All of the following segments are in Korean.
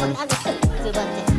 번 하고 끝 두 번째.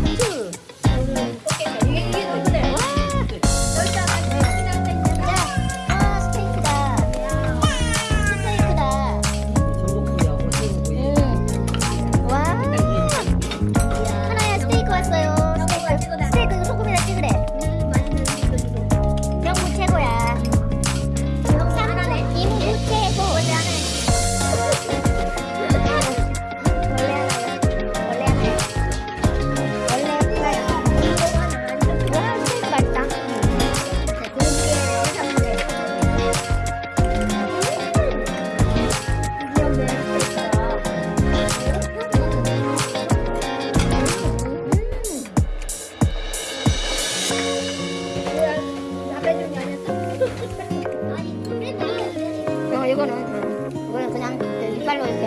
헷갈로운데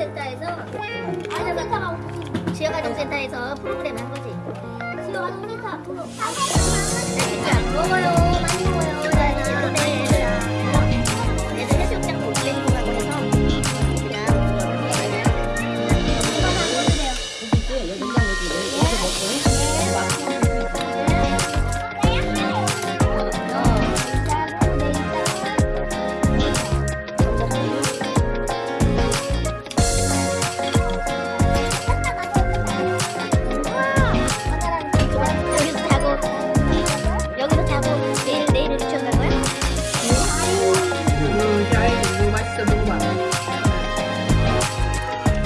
교육센터에서 아동센터가 지역아동센터에서 프로그램 한 거지. 지역아동센터 프로. 아, 네. 먹어요. 많이 먹어요.